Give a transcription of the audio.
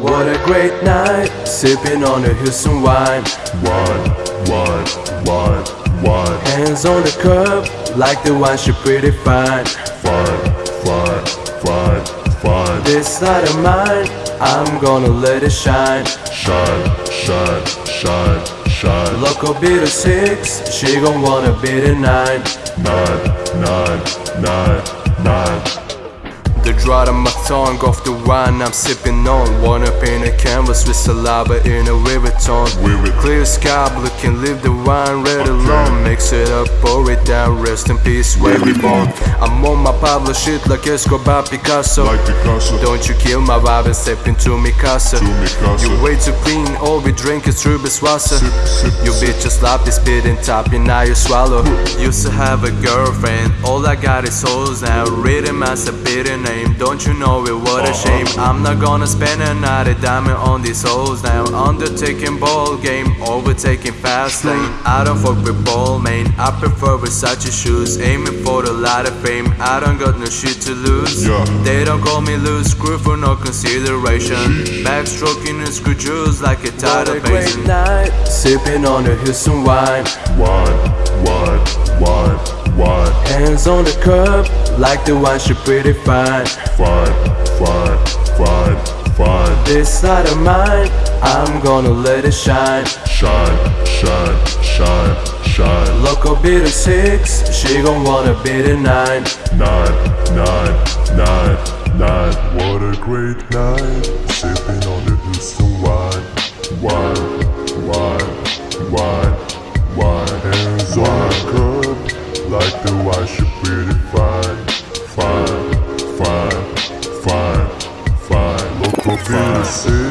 What a great night, sipping on the Houston wine. Wine, wine, wine, wine. Hands on the curb, like the wine she pretty fine. Fine, fine, fine, fine. This light of mine, I'm gonna let it shine. Shine, shine, shine, shine. Local beat a six, she gon' wanna beat a nine. Nine, nine, nine, nine. The drought on my tongue off the wine I'm sipping on Wanna paint a canvas with saliva in a river tone. Clear sky, blue can leave the wine red alone Mix it up, pour it down, rest in peace, where we born I'm on my Pablo shit like Escobar Picasso. Like Picasso. Don't you kill my vibe and step into mi casa. To mi casa. You way too clean, all we drink is Sip, sip, You sip. bitch just sloppy spitting top, you now you swallow. Used to have a girlfriend, all I got is souls now Written as a bitter name, don't you know it, what a Uh-huh. Shame I'm not gonna spend another diamond on these hoes now. Undertaking ball game, overtaking fast lane. I don't fuck with Balmain, I prefer Versace shoes. Aiming for the lot of fame, I don't got no shit to lose. Yeah. They don't call me loose, screw for no consideration. Backstroking and screw juice like a tidal basin night, sipping on the Houston wine. Wine, wine, wine, wine. Hands on the curb, like the wine she pretty fine, fine. This side of mine, I'm gonna let it shine Shine, shine, shine, shine. Local beat a six, she gon' wanna beat a nine Nine, nine, nine, nine. What a great night. Sipping on the Houston wine. Wine, wine, wine, wine. Hands on the curb. Like the wine, she pretty fine. Fine,